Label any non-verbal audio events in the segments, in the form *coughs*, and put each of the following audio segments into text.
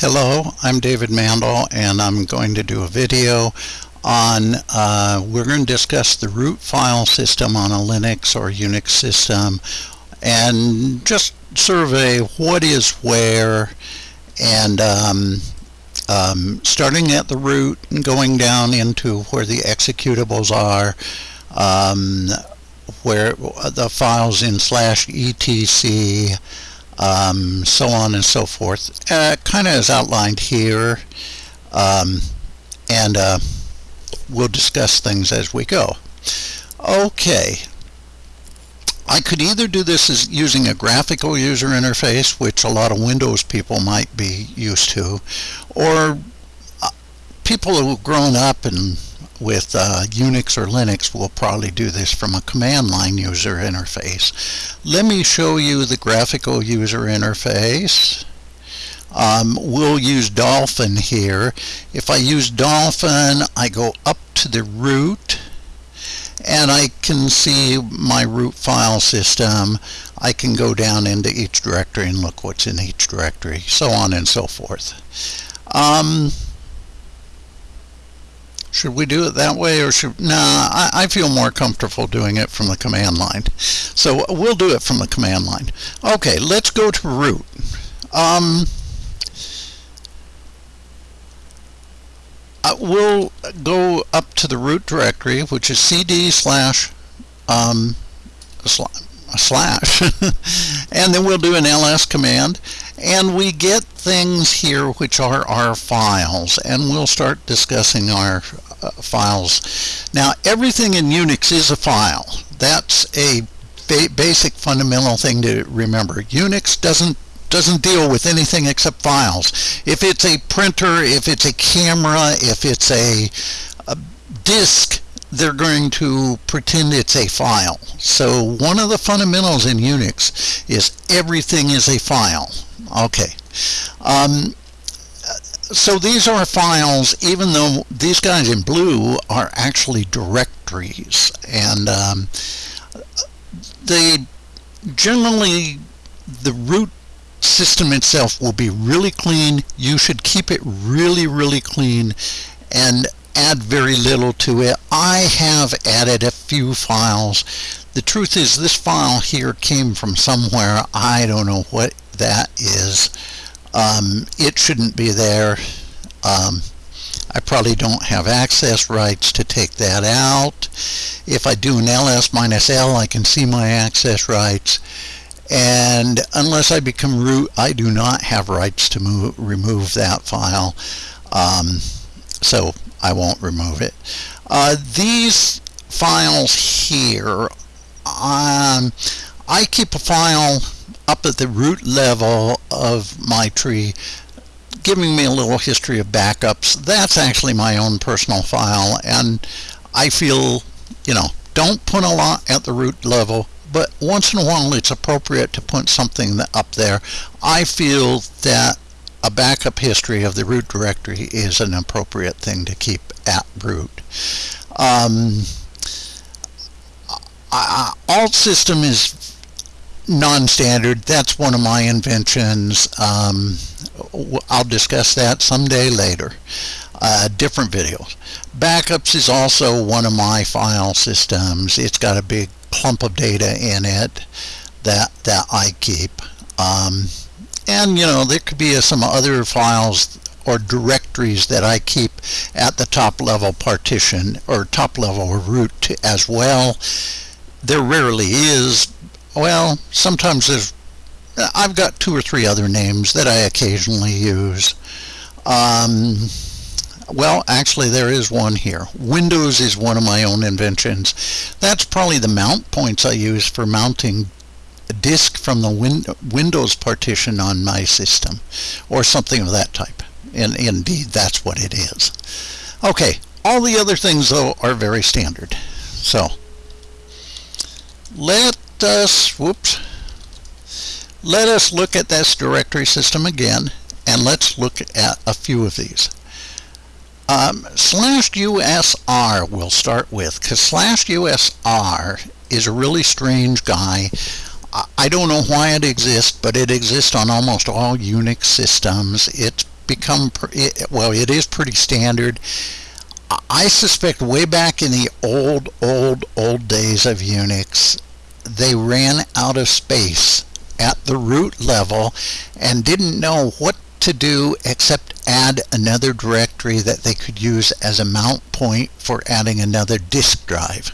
Hello, I'm David Mandel and I'm going to do a video on, uh, we're going to discuss the root file system on a Linux or Unix system and just survey what is where and um, um, starting at the root and going down into where the executables are, um, where the files in slash etc um, so on and so forth. Uh, kind of as outlined here, um, and uh, we'll discuss things as we go. Okay, I could either do this as using a graphical user interface, which a lot of Windows people might be used to, or uh, people who've grown up and with uh, Unix or Linux we'll probably do this from a command line user interface. Let me show you the graphical user interface. Um, we'll use Dolphin here. If I use Dolphin, I go up to the root and I can see my root file system. I can go down into each directory and look what's in each directory, so on and so forth. Um, should we do it that way or should, nah, I, I, feel more comfortable doing it from the command line. So we'll do it from the command line. Okay, let's go to root. Um, uh, we'll go up to the root directory, which is cd slash um, slash *laughs* and then we'll do an ls command and we get things here which are our files and we'll start discussing our uh, files. Now everything in Unix is a file. That's a ba basic fundamental thing to remember. Unix doesn't doesn't deal with anything except files. If it's a printer if it's a camera if it's a, a disk they're going to pretend it's a file. So one of the fundamentals in Unix is everything is a file. Okay. Um, so these are files, even though these guys in blue are actually directories. And um, they generally, the root system itself will be really clean. You should keep it really, really clean. And add very little to it. I have added a few files. The truth is this file here came from somewhere. I don't know what that is. Um, it shouldn't be there. Um, I probably don't have access rights to take that out. If I do an ls minus l, I can see my access rights. And unless I become root, I do not have rights to move, remove that file. Um, so I won't remove it. Uh, these files here, um, I keep a file up at the root level of my tree giving me a little history of backups. That's actually my own personal file and I feel, you know, don't put a lot at the root level but once in a while it's appropriate to put something up there. I feel that a backup history of the root directory is an appropriate thing to keep at root. Um, alt system is non-standard. That's one of my inventions. Um, I'll discuss that someday later. Uh, different videos. Backups is also one of my file systems. It's got a big clump of data in it that that I keep. Um, and you know there could be some other files or directories that I keep at the top level partition or top level root as well. There rarely is. Well sometimes there's I've got two or three other names that I occasionally use. Um, well actually there is one here. Windows is one of my own inventions. That's probably the mount points I use for mounting disk from the win Windows partition on my system or something of that type. And indeed, that's what it is. Okay, all the other things, though, are very standard. So, let us, whoops, let us look at this directory system again, and let's look at a few of these. Um, slash USR we'll start with, because slash USR is a really strange guy. I don't know why it exists, but it exists on almost all Unix systems. It's become, well, it is pretty standard. I suspect way back in the old, old, old days of Unix, they ran out of space at the root level and didn't know what to do except add another directory that they could use as a mount point for adding another disk drive.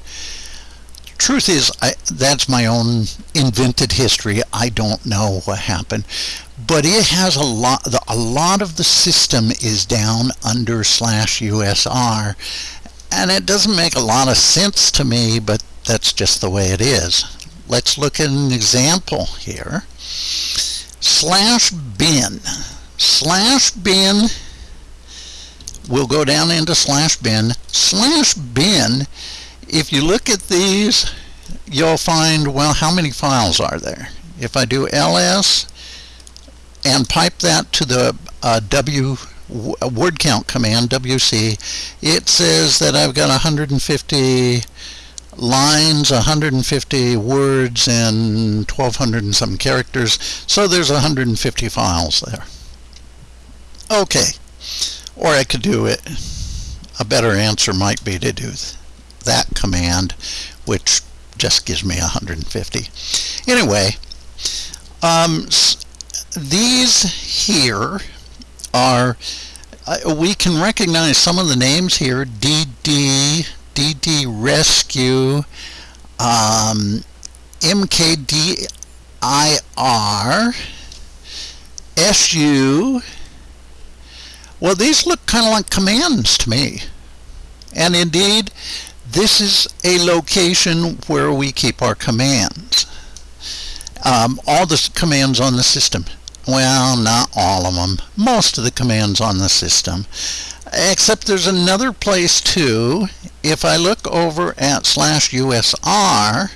Truth is, I, that's my own invented history. I don't know what happened, but it has a lot. The, a lot of the system is down under slash USR, and it doesn't make a lot of sense to me. But that's just the way it is. Let's look at an example here. Slash bin slash bin we'll go down into slash bin slash bin if you look at these you'll find well how many files are there if I do ls and pipe that to the uh, w word count command wc it says that I've got 150 lines, 150 words, and 1200 and some characters. So there's 150 files there. Okay. Or I could do it. A better answer might be to do that command, which just gives me 150. Anyway, um, these here are, uh, we can recognize some of the names here, DD, DD Rescue, um, MKDIR, SU, well, these look kind of like commands to me. And indeed, this is a location where we keep our commands. Um, all the commands on the system. Well, not all of them. Most of the commands on the system. Except there's another place too. If I look over at slash USR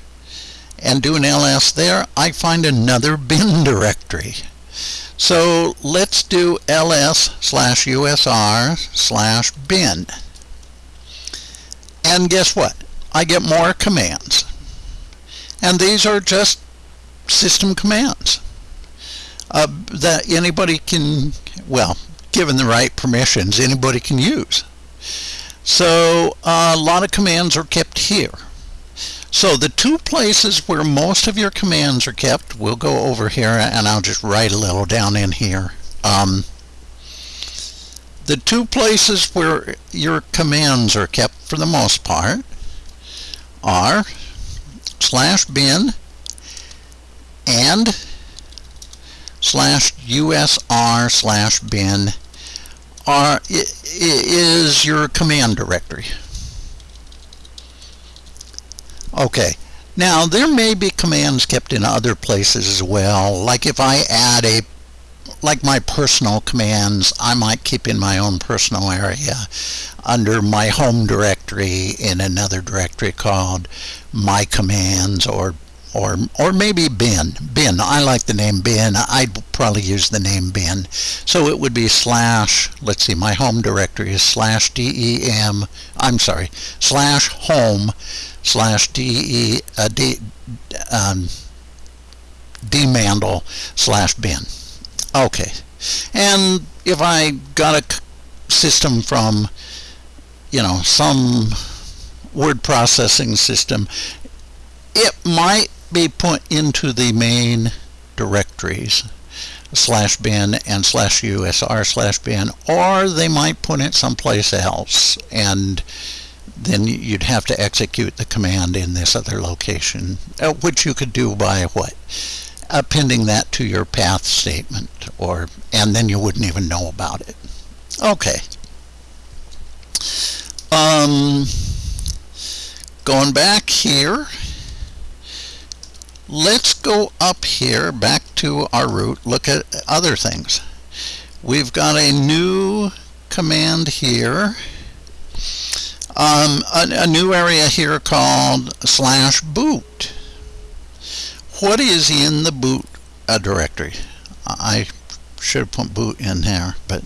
and do an ls there, I find another *laughs* bin directory. So let's do ls slash usr slash bin. And guess what? I get more commands. And these are just system commands uh, that anybody can, well, given the right permissions, anybody can use. So uh, a lot of commands are kept here. So the two places where most of your commands are kept, we'll go over here and I'll just write a little down in here. Um, the two places where your commands are kept for the most part are slash bin and slash usr slash bin are, is your command directory. Okay. Now, there may be commands kept in other places as well. Like if I add a, like my personal commands, I might keep in my own personal area. Under my home directory in another directory called my commands or or or maybe bin bin i like the name bin i'd probably use the name bin so it would be slash let's see my home directory is slash dem i'm sorry slash home slash de uh, d um, slash bin okay. And if i got a system from you know some word processing system it might be put into the main directories slash bin and slash usr slash bin or they might put it someplace else and then you'd have to execute the command in this other location uh, which you could do by what appending that to your path statement or and then you wouldn't even know about it. Okay. Um, going back here let's go up here back to our root look at other things. We've got a new command here um, a, a, new area here called slash boot what is in the boot uh, directory I should have put boot in there but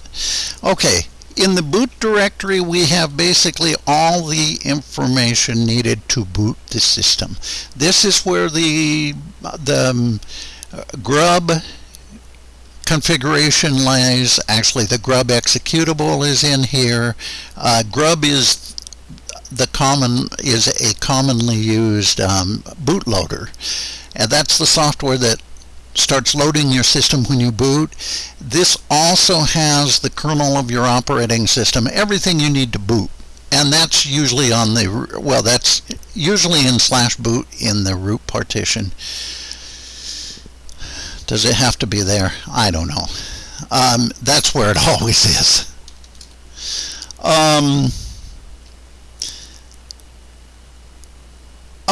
okay in the boot directory we have basically all the information needed to boot the system. This is where the, the um, grub configuration lies. Actually, the grub executable is in here. Uh, grub is the common is a commonly used um, bootloader, and that's the software that starts loading your system when you boot. This also has the kernel of your operating system, everything you need to boot. And that's usually on the, well, that's usually in slash boot in the root partition. Does it have to be there? I don't know. Um, that's where it *laughs* always is. Um,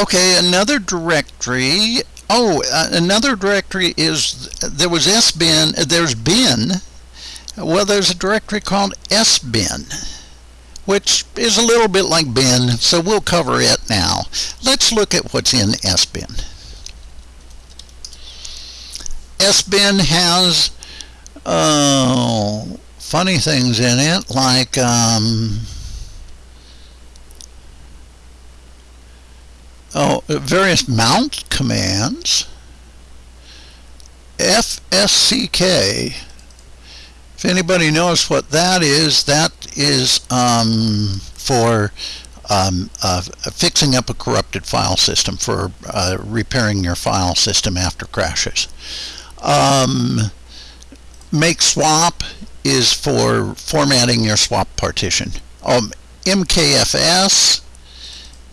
okay, another directory Oh, uh, another directory is, there was sbin, there's bin. Well, there's a directory called sbin, which is a little bit like bin, so we'll cover it now. Let's look at what's in sbin. sbin has uh, funny things in it, like um, oh, various mount commands. FSCK. If anybody knows what that is, that is um, for um, uh, fixing up a corrupted file system, for uh, repairing your file system after crashes. Um, make swap is for formatting your swap partition. Um, MKFS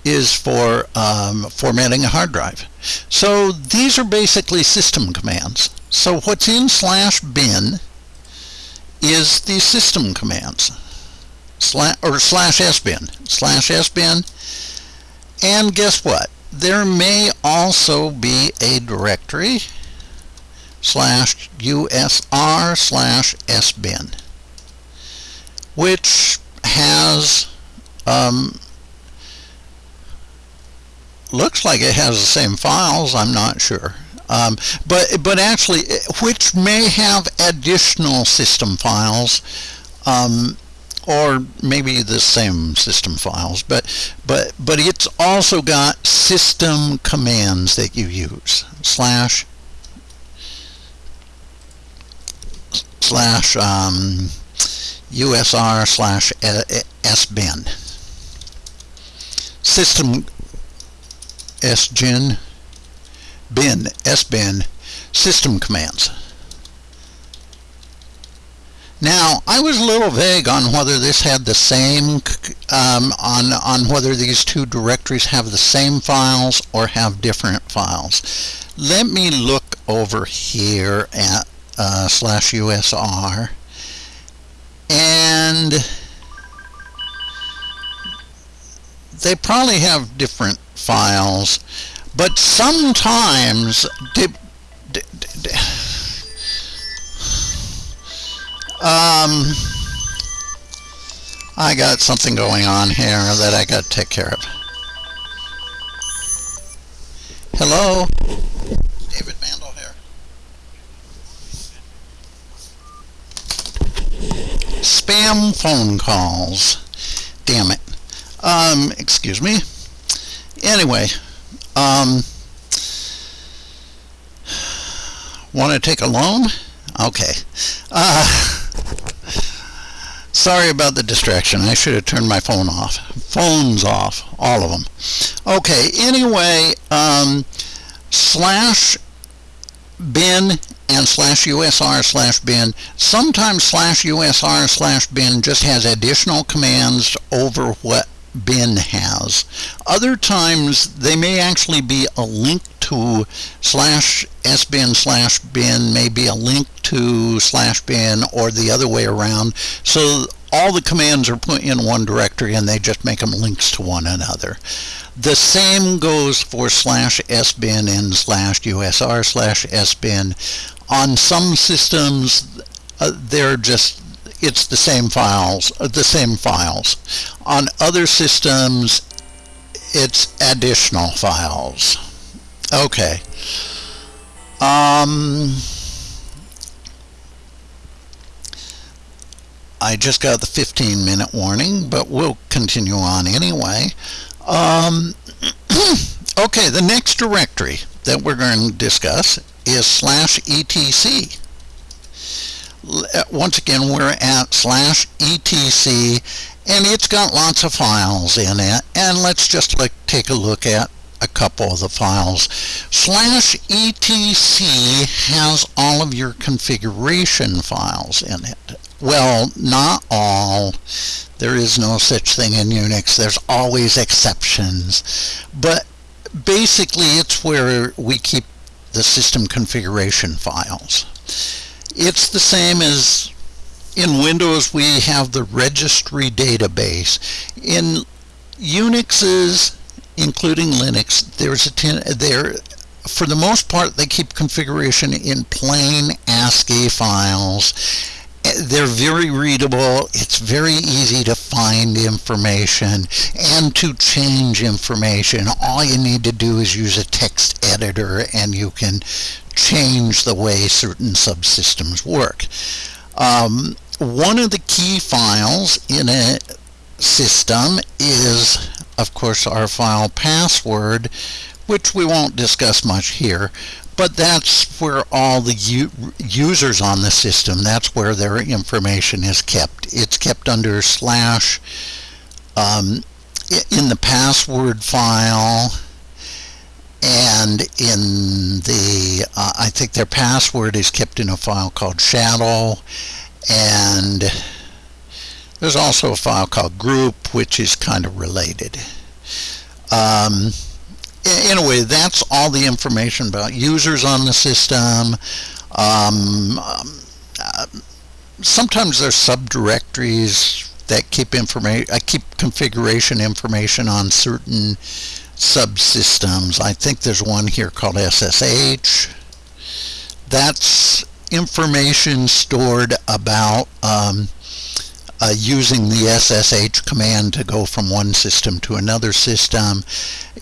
is for um, formatting a hard drive. So these are basically system commands. So what's in slash bin is the system commands. Slash, or slash sbin. Slash sbin. And guess what? There may also be a directory slash usr slash sbin which has um, looks like it has the same files. I'm not sure. Um, but but actually, which may have additional system files, um, or maybe the same system files. But but but it's also got system commands that you use slash slash um, usr slash sbin system sgen bin sbin system commands. Now, I was a little vague on whether this had the same, um, on, on whether these two directories have the same files or have different files. Let me look over here at uh, slash USR and they probably have different files, but sometimes um, I got something going on here that I got to take care of. Hello? David Mandel here. Spam phone calls. Damn it. Um, excuse me. Anyway, um, want to take a loan? Okay. Uh, sorry about the distraction. I should have turned my phone off. Phones off, all of them. Okay, anyway, um, slash bin and slash usr slash bin. Sometimes slash usr slash bin just has additional commands over what bin has. Other times they may actually be a link to slash sbin slash bin, maybe a link to slash bin or the other way around. So all the commands are put in one directory and they just make them links to one another. The same goes for slash sbin and slash usr slash sbin. On some systems, uh, they're just it's the same files, uh, the same files. On other systems, it's additional files. Okay. Um, I just got the 15 minute warning, but we'll continue on anyway. Um, *clears throat* okay, the next directory that we're going to discuss is slash etc. uh, once again, we're at slash etc, and it's got lots of files in it. And let's just take a look at a couple of the files. Slash etc has all of your configuration files in it. Well, not all. There is no such thing in Unix. There's always exceptions. But basically, it's where we keep the system configuration files. It's the same as in Windows we have the registry database. In Unix's including Linux, there's a ten, there for the most part they keep configuration in plain ASCII files. They're very readable. It's very easy to find information and to change information. All you need to do is use a text editor and you can change the way certain subsystems work. Um, one of the key files in a system is of course, our file password, which we won't discuss much here, but that's where all the users on the system, that's where their information is kept. It's kept under slash um, in the password file and in the, uh, I think their password is kept in a file called shadow and there's also a file called group, which is kind of related. Um, anyway, that's all the information about users on the system. Um, um, uh, sometimes there's subdirectories that keep information, I keep configuration information on certain subsystems. I think there's one here called SSH. That's information stored about um, uh, using the SSH command to go from one system to another system.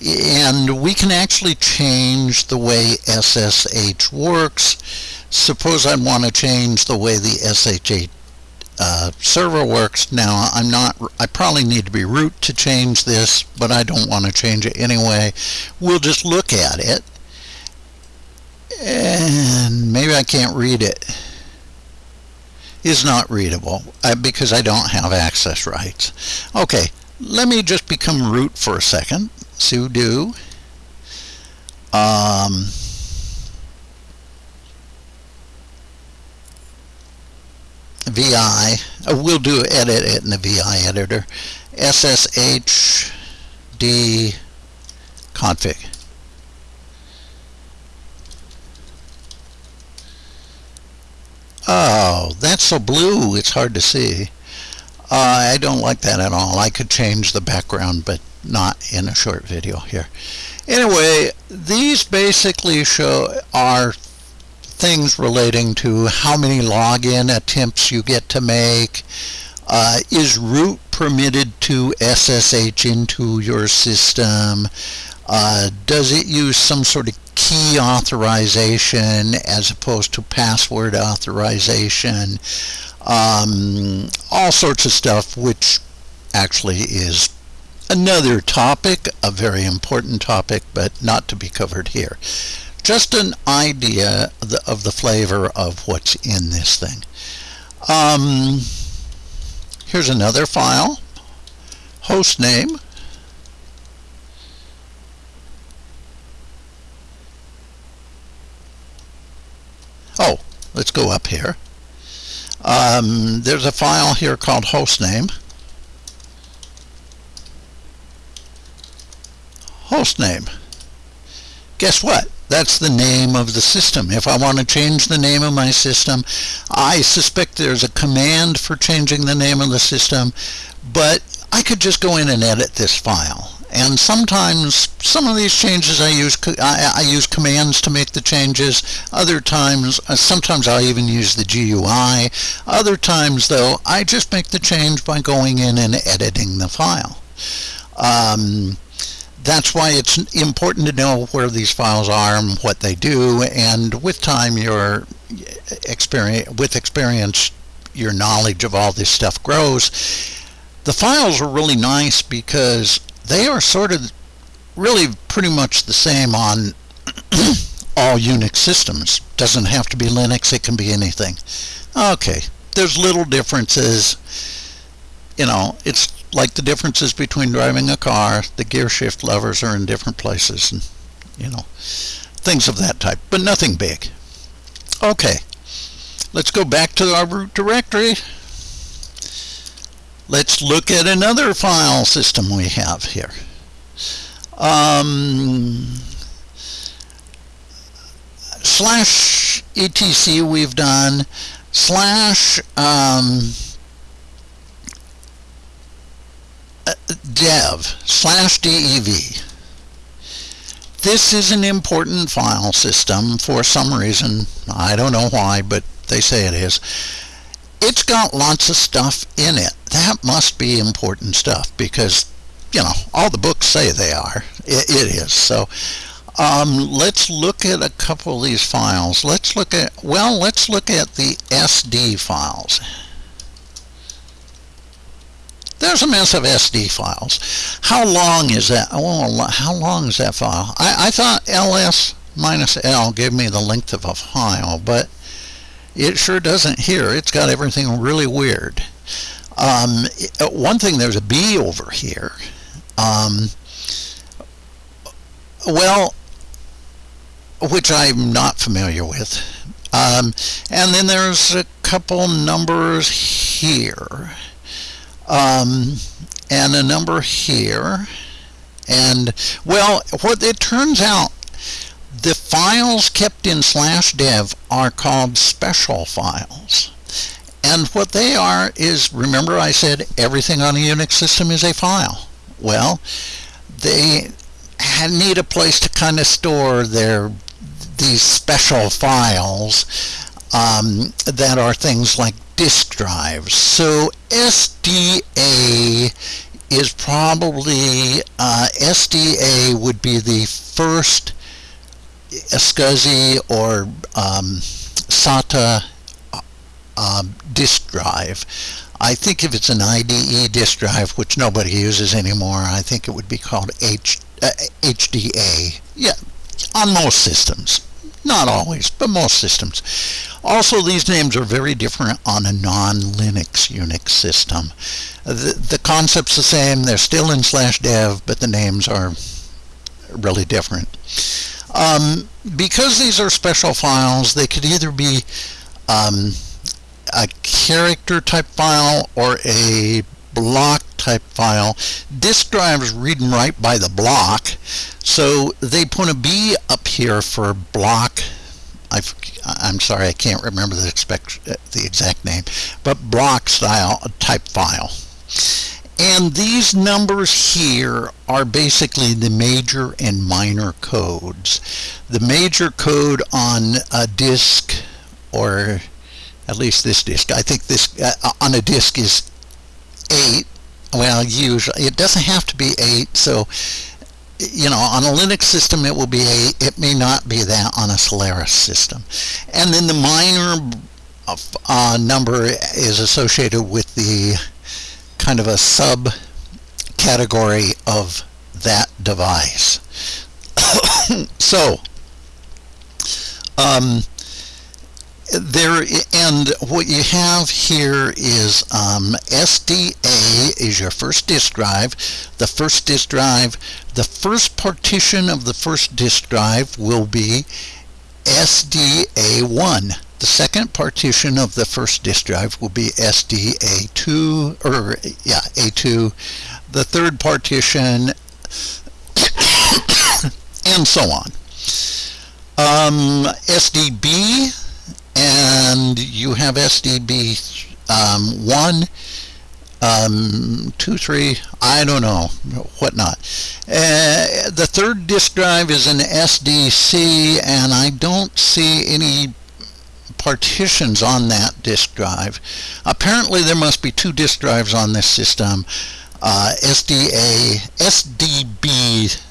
And we can actually change the way SSH works. Suppose I want to change the way the SSH uh, server works. Now, I'm not, I probably need to be root to change this, but I don't want to change it anyway. We'll just look at it. And maybe I can't read it is not readable uh, because I don't have access rights. Okay, let me just become root for a second. sudo um, VI, uh, we'll do edit it in the VI editor, SSHD config. Oh, that's so blue, it's hard to see. Uh, I don't like that at all. I could change the background, but not in a short video here. Anyway, these basically show are things relating to how many login attempts you get to make. Uh, is root permitted to SSH into your system? Uh, does it use some sort of key authorization as opposed to password authorization, um, all sorts of stuff, which actually is another topic, a very important topic, but not to be covered here. Just an idea of the, of the flavor of what's in this thing. Um, here's another file, host name, Oh, let's go up here. Um, there's a file here called hostname. Hostname. Guess what? That's the name of the system. If I want to change the name of my system, I suspect there's a command for changing the name of the system, but I could just go in and edit this file and sometimes some of these changes I use I, I, use commands to make the changes. Other times uh, sometimes I even use the GUI other times though I just make the change by going in and editing the file. Um, that's why it's important to know where these files are and what they do. And with time your experience with experience your knowledge of all this stuff grows. The files are really nice because they are sort of really pretty much the same on *clears throat* all Unix systems. Doesn't have to be Linux, it can be anything. Okay, there's little differences. You know, it's like the differences between driving a car. The gear shift levers are in different places and, you know, things of that type, but nothing big. Okay, let's go back to our root directory. Let's look at another file system we have here. Um, slash etc we've done. Slash um, dev slash dev. This is an important file system for some reason. I don't know why but they say it is it's got lots of stuff in it that must be important stuff because you know all the books say they are it, it is so um, let's look at a couple of these files. Let's look at, well, let's look at the SD files. There's a mess of SD files. How long is that? Oh, how long is that file? I, I thought ls minus l gave me the length of a file, but it sure doesn't here. It's got everything really weird. Um, one thing, there's a B over here. Um, well, which I'm not familiar with. Um, and then there's a couple numbers here. Um, and a number here. And, well, what it turns out, files kept in slash dev are called special files. And what they are is, remember I said everything on a Unix system is a file. Well, they need a place to kind of store their these special files um, that are things like disk drives. So SDA is probably, uh, SDA would be the first SCSI or um, SATA uh, disk drive. I think if it's an IDE disk drive, which nobody uses anymore, I think it would be called H, uh, HDA. Yeah, on most systems. Not always, but most systems. Also, these names are very different on a non-Linux Unix system. The, the concept's the same, they're still in slash dev, but the names are really different. Um, because these are special files, they could either be um, a character type file or a block type file. Disk drives read and write by the block, so they put a B up here for block. i am sorry, I can't remember the, expect, the exact name, but block style type file. And these numbers here are basically the major and minor codes. The major code on a disk, or at least this disk, I think this uh, on a disk is 8 well usually it doesn't have to be 8 so you know on a Linux system it will be 8 it may not be that on a Solaris system and then the minor uh, number is associated with the kind of a sub category of that device. *coughs* So um, there and what you have here is um, SDA is your first disk drive. The first disk drive the first partition of the first disk drive will be SDA1 the second partition of the first disk drive will be SDA2 or yeah A2 the third partition *coughs* and so on um, SDB and you have SDB um, 1, um, 2, 3, I don't know, whatnot. Uh, the third disk drive is an SDC, and I don't see any partitions on that disk drive. Apparently there must be two disk drives on this system. Uh, SDA, SDB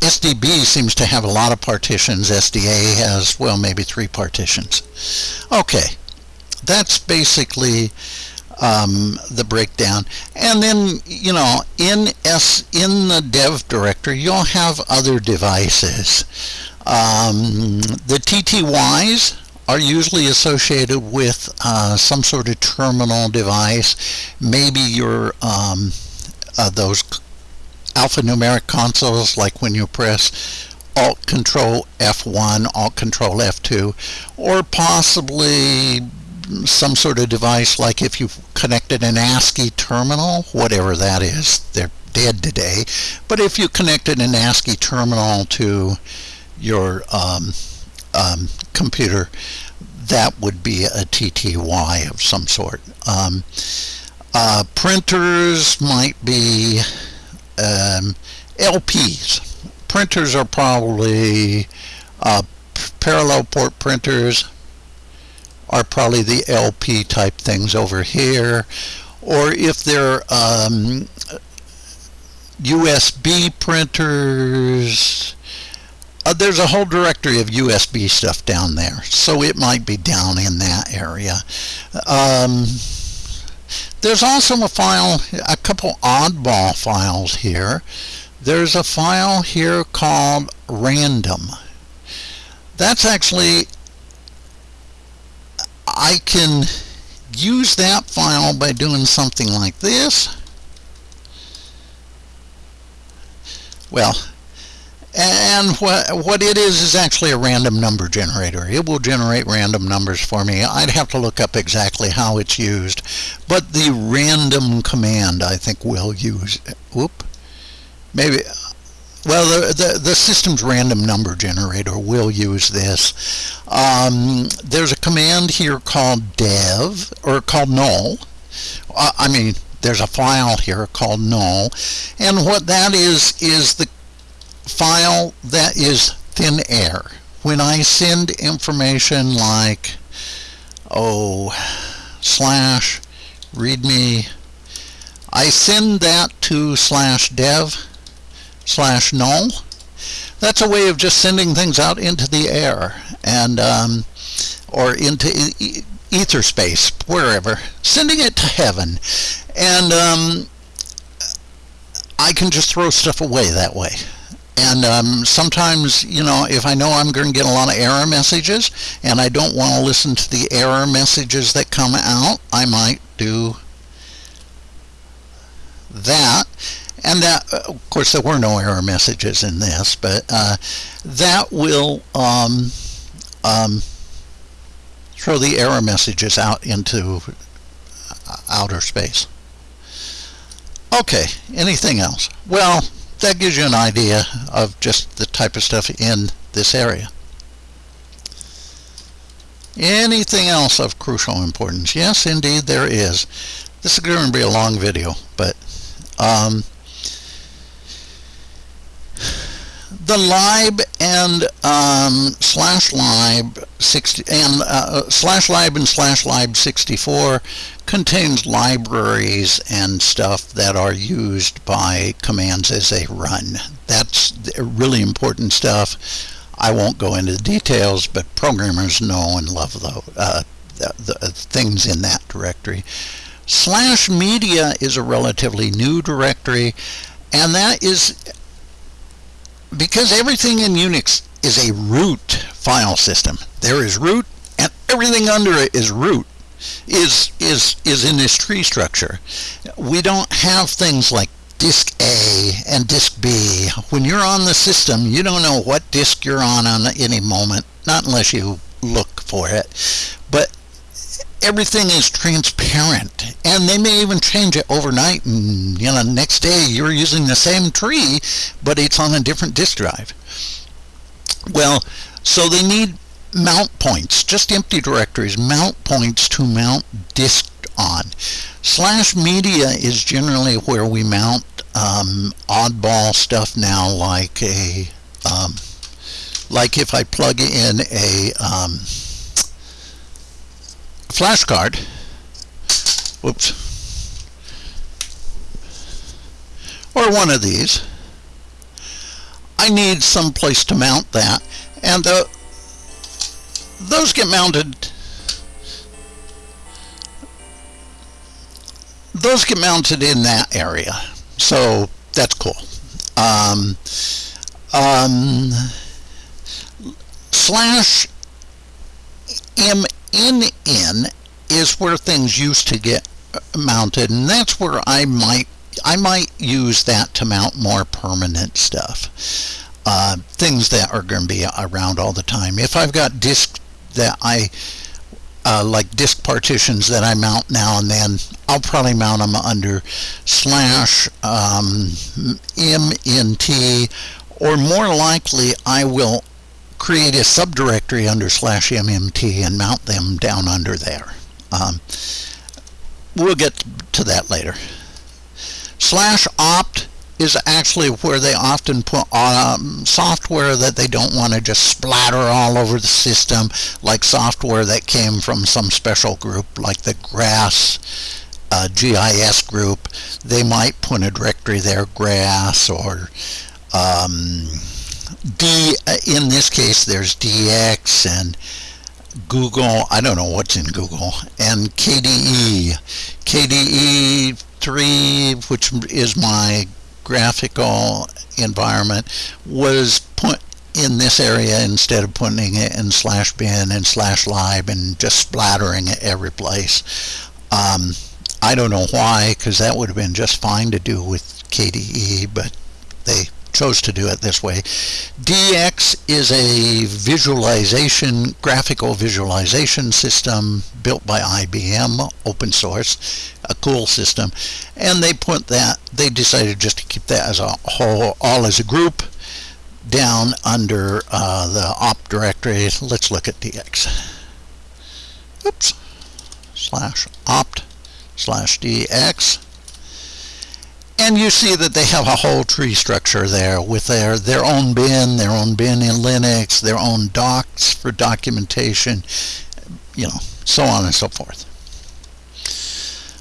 SDB seems to have a lot of partitions. SDA has, well, maybe three partitions. Okay, that's basically um, the breakdown. And then, you know, in S in the dev directory, you'll have other devices. Um, the TTYs are usually associated with uh, some sort of terminal device. Maybe your um, uh, those alphanumeric consoles, like when you press Alt Control F1, Alt Control F2, or possibly some sort of device like if you connected an ASCII terminal, whatever that is, they're dead today. But if you connected an ASCII terminal to your um, um, computer, that would be a TTY of some sort. Um, uh, printers might be um, LPs. Printers are probably uh, parallel port printers are probably the LP type things over here. Or if they're um, USB printers, uh, there's a whole directory of USB stuff down there. So it might be down in that area. Um, there's also a file, a couple oddball files here. There's a file here called random. That's actually, I can use that file by doing something like this. Well, and what, what it is is actually a random number generator. It will generate random numbers for me. I'd have to look up exactly how it's used. But the random command I think will use, whoop, maybe, well, the, the, the, system's random number generator will use this. Um, there's a command here called dev, or called null. Uh, I mean, there's a file here called null. And what that is, is the file that is thin air. When I send information like, oh, slash readme, I send that to slash dev slash null. That's a way of just sending things out into the air and um, or into e ether space, wherever, sending it to heaven. And um, I can just throw stuff away that way. And um, sometimes, you know, if I know I'm going to get a lot of error messages and I don't want to listen to the error messages that come out, I might do that. And that, of course, there were no error messages in this, but uh, that will um, um, throw the error messages out into uh, outer space. Okay, anything else? Well, that gives you an idea of just the type of stuff in this area. Anything else of crucial importance? Yes, indeed, there is. This is going to be a long video, but um, the lib and um, slash lib 60 and uh, slash lib and slash lib 64 contains libraries and stuff that are used by commands as they run. That's really important stuff. I won't go into the details, but programmers know and love the, uh, the, the things in that directory. Slash media is a relatively new directory, and that is because everything in Unix is a root file system. There is root, and everything under it is root is is is in this tree structure. We don't have things like disk A and disk B. When you're on the system, you don't know what disk you're on on any moment, not unless you look for it. Everything is transparent and they may even change it overnight and you know next day you're using the same tree but it's on a different disk drive well so they need mount points, just empty directories, mount points to mount disk on. Slash media is generally where we mount um, oddball stuff now like a um, like if I plug in a um, flash card whoops. Or one of these. I need some place to mount that. And the those get mounted. Those get mounted in that area. So that's cool. Um, um, slash mnn is where things used to get mounted and that's where I might I might use that to mount more permanent stuff. Uh, things that are going to be around all the time. If I've got disk that I uh, like disk partitions that I mount now and then I'll probably mount them under slash um, mnt or more likely I will create a subdirectory under slash mmt and mount them down under there um, we'll get to that later. Slash opt is actually where they often put um, software that they don't want to just splatter all over the system, like software that came from some special group like the GRASS uh, GIS group. They might put a directory there, GRASS or um, D. In this case, there's DX and Google, I don't know what's in Google, and KDE. KDE 3, which is my graphical environment, was put in this area instead of putting it in slash bin and slash lib and just splattering it every place. Um, I don't know why, because that would have been just fine to do with KDE, but they chose to do it this way. DX is a visualization, graphical visualization system built by IBM, open source, a cool system. And they put that, they decided just to keep that as a whole, all as a group down under uh, the opt directory. Let's look at DX. Oops. Slash opt slash DX and you see that they have a whole tree structure there with their, their own bin, their own bin in Linux, their own docs for documentation, you know, so on and so forth.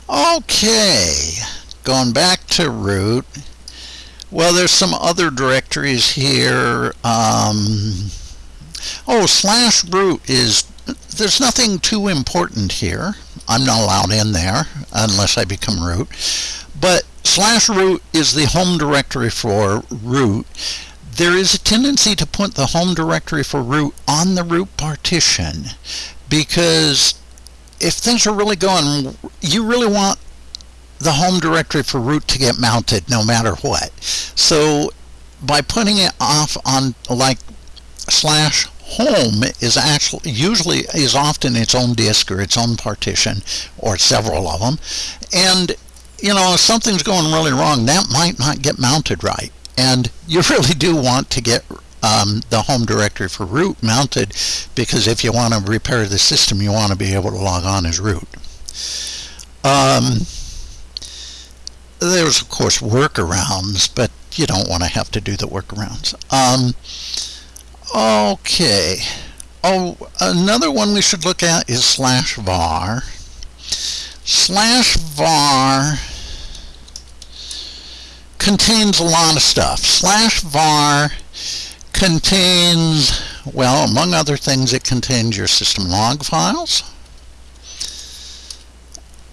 Okay, going back to root. Well, there's some other directories here. Um, oh, slash root is, there's nothing too important here. I'm not allowed in there unless I become root. But slash root is the home directory for root. There is a tendency to put the home directory for root on the root partition because if things are really going, you really want the home directory for root to get mounted no matter what. So by putting it off on like slash home is actually usually is often its own disk or its own partition or several of them and you know, if something's going really wrong, that might not get mounted right. And you *laughs* really do want to get um, the home directory for root mounted because if you want to repair the system, you want to be able to log on as root. Um, there's, of course, workarounds, but you don't want to have to do the workarounds. Um, okay. Oh, another one we should look at is slash var. Slash var contains a lot of stuff. Slash var contains, well, among other things, it contains your system log files.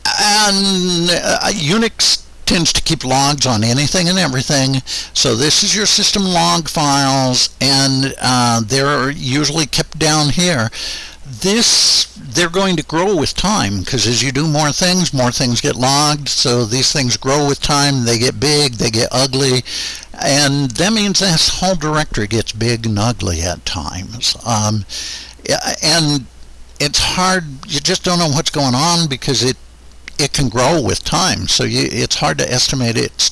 And uh, Unix tends to keep logs on anything and everything. So this is your system log files, and uh, they're usually kept down here this they're going to grow with time because as you do more things more things get logged. So these things grow with time they get big they get ugly. And that means this whole directory gets big and ugly at times. Um, and it's hard you just don't know what's going on because it it can grow with time. So you, it's hard to estimate its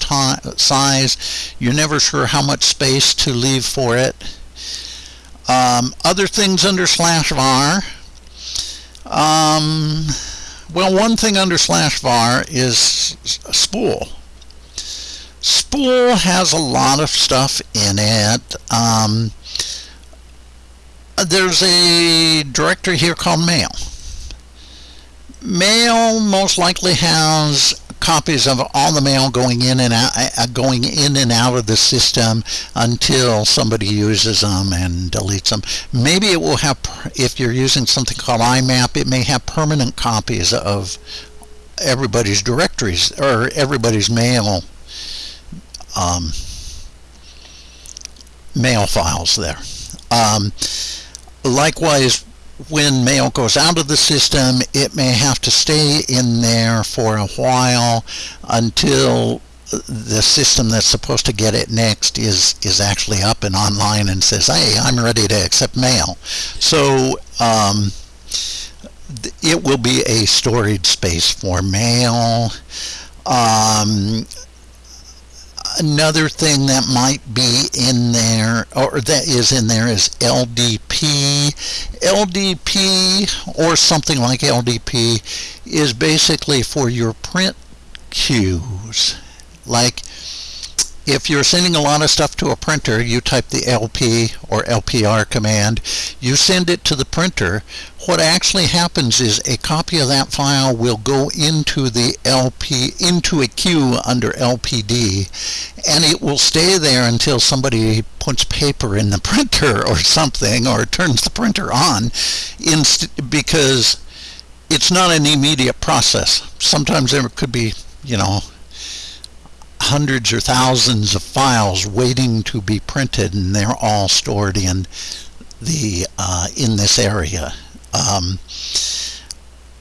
size. You're never sure how much space to leave for it. Um, other things under slash var. Um, well, one thing under slash var is spool. Spool has a lot of stuff in it. Um, there's a directory here called mail. Mail most likely has copies of all the mail going in and out, uh, going in and out of the system until somebody uses them and deletes them. Maybe it will have, if you're using something called IMAP, it may have permanent copies of everybody's directories or everybody's mail um, mail files there. Um, likewise, when mail goes out of the system, it may have to stay in there for a while until the system that's supposed to get it next is is actually up and online and says, "Hey, I'm ready to accept mail." So um, it will be a storage space for mail. Um, another thing that might be in there or that is in there is LDP. LDP or something like LDP is basically for your print queues. Like if you're sending a lot of stuff to a printer, you type the LP or LPR command, you send it to the printer. What actually happens is a copy of that file will go into the LP, into a queue under LPD, and it will stay there until somebody puts paper in the *laughs* printer or something, or turns the printer on, because it's not an immediate process. Sometimes there could be, you know, hundreds or thousands of files waiting to be printed, and they're all stored in the uh, in this area. Um,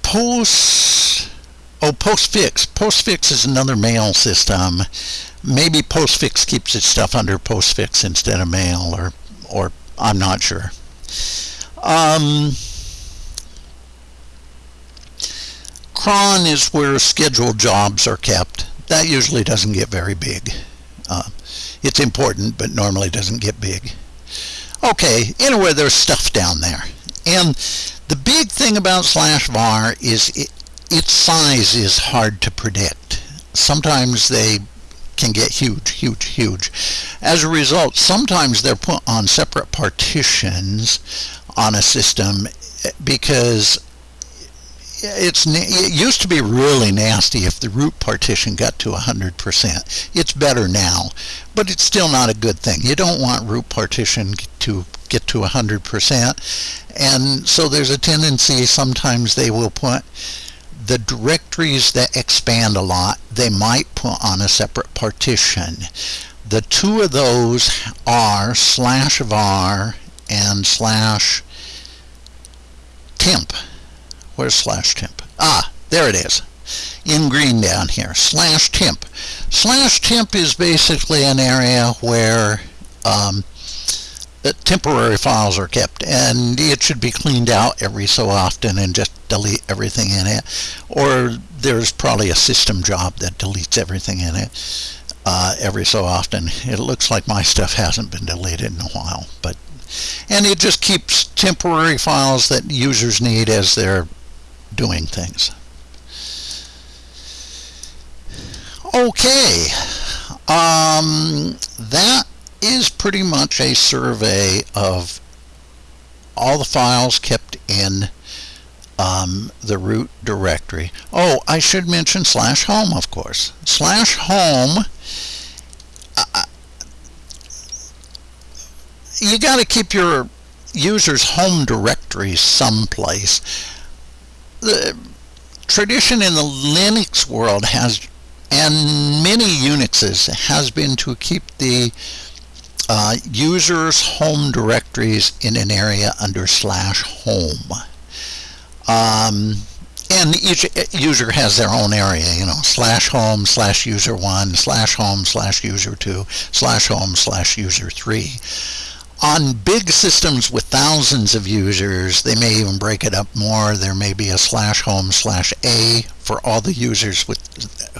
post oh postfix postfix is another mail system. Maybe postfix keeps its stuff under postfix instead of mail, or or I'm not sure. Um, cron is where scheduled jobs are kept that usually doesn't get very big. Uh, it's important, but normally doesn't get big. Okay, anyway, there's stuff down there. And the big thing about slash var is it, its size is hard to predict. Sometimes they can get huge, huge, huge. As a result, sometimes they're put on separate partitions on a system because it's it used to be really nasty if the root partition got to 100%. It's better now, but it's still not a good thing. You don't want root partition to get to 100%. And so there's a tendency sometimes they will put the directories that expand a lot, they might put on a separate partition. The two of those are slash var and slash temp. Where's slash temp? Ah, there it is. In green down here. Slash temp. Slash temp is basically an area where um, temporary files are kept and it should be cleaned out every so often and just delete everything in it or there's probably a system job that deletes everything in it uh, every so often it looks like my stuff hasn't been deleted in a while but and it just keeps temporary files that users need as they're doing things. Okay, um, that is pretty much a survey of all the files kept in um, the root directory. Oh, I should mention slash home, of course. Slash home, uh, you got to keep your user's home directory someplace the tradition in the Linux world has, and many Unixes, has been to keep the uh, users' home directories in an area under slash home. Um, and each user has their own area, you know, slash home, slash user one, slash home, slash user two, slash home, slash user three. On big systems with thousands of users, they may even break it up more. There may be a slash home slash A for all the users with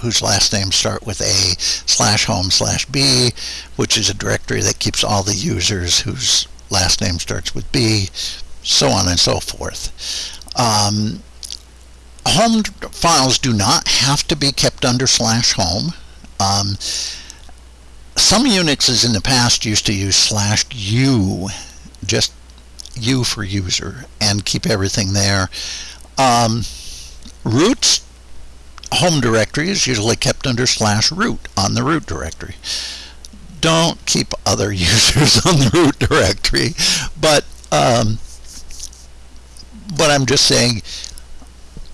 whose last names start with A, slash home slash B, which is a directory that keeps all the users whose last name starts with B, so on and so forth. Um, home files do not have to be kept under slash home. Um, some Unixes in the past used to use slash u, just u for user, and keep everything there. Um, root's home directory is usually kept under slash root on the root directory. Don't keep other *laughs* users on the root directory, but um, but I'm just saying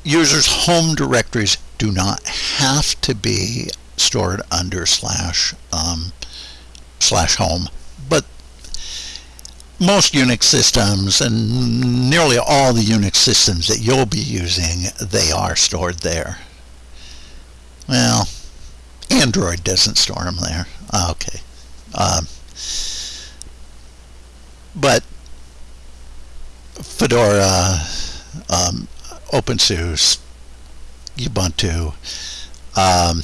users' home directories do not have to be stored under slash um, slash home. But most Unix systems and nearly all the Unix systems that you'll be using, they are stored there. Well, Android doesn't store them there. Ah, okay. Um, but Fedora, um, OpenSUSE, Ubuntu, um,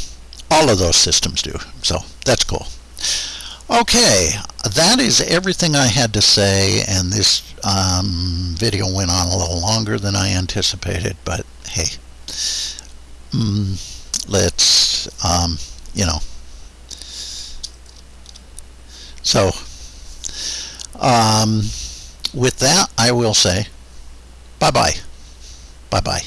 all of those systems do. So that's cool. Okay, that is everything I had to say, and this um, video went on a little longer than I anticipated, but hey, mm, let's, um, you know. So, um, with that, I will say bye-bye. Bye-bye.